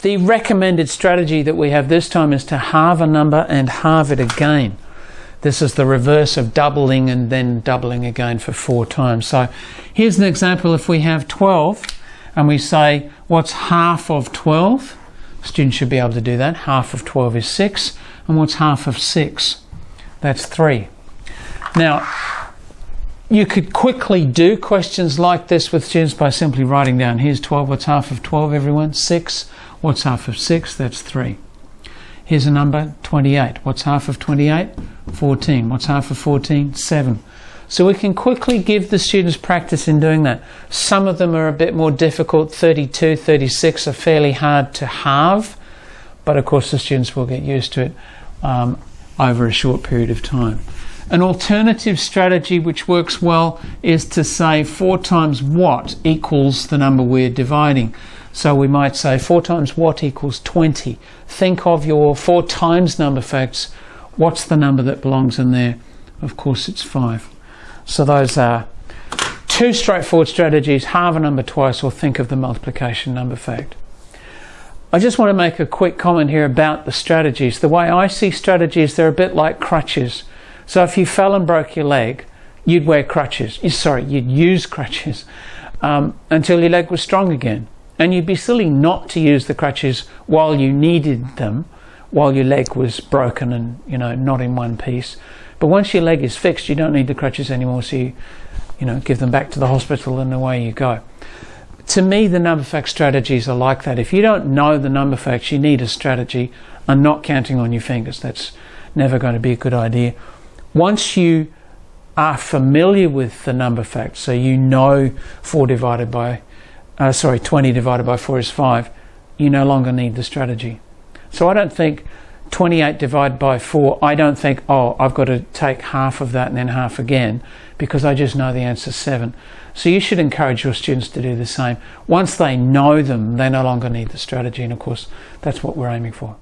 The recommended strategy that we have this time is to halve a number and halve it again. This is the reverse of doubling and then doubling again for four times. So here's an example if we have 12 and we say what's half of 12? Students should be able to do that. Half of 12 is 6. And what's half of 6? That's 3. Now, you could quickly do questions like this with students by simply writing down here's 12, what's half of 12, everyone? 6. What's half of 6? That's 3. Here's a number 28. What's half of 28? 14. What's half of 14? 7. So we can quickly give the students practice in doing that. Some of them are a bit more difficult. 32, 36 are fairly hard to halve, but of course the students will get used to it um, over a short period of time. An alternative strategy which works well is to say 4 times what equals the number we're dividing. So we might say 4 times what equals 20. Think of your 4 times number facts. What's the number that belongs in there? Of course it's 5. So those are two straightforward strategies, halve a number twice or think of the multiplication number fact. I just want to make a quick comment here about the strategies. The way I see strategies, they're a bit like crutches. So if you fell and broke your leg, you'd wear crutches. Sorry, you'd use crutches um, until your leg was strong again. And you'd be silly not to use the crutches while you needed them, while your leg was broken and you know not in one piece. But once your leg is fixed, you don't need the crutches anymore, so you, you know, give them back to the hospital and away you go. To me, the number fact strategies are like that. If you don't know the number facts, you need a strategy and not counting on your fingers. That's never going to be a good idea. Once you are familiar with the number facts, so you know 4 divided by, uh, sorry, 20 divided by 4 is 5, you no longer need the strategy. So I don't think 28 divided by 4, I don't think, oh, I've got to take half of that and then half again because I just know the answer is 7. So you should encourage your students to do the same. Once they know them, they no longer need the strategy, and of course, that's what we're aiming for.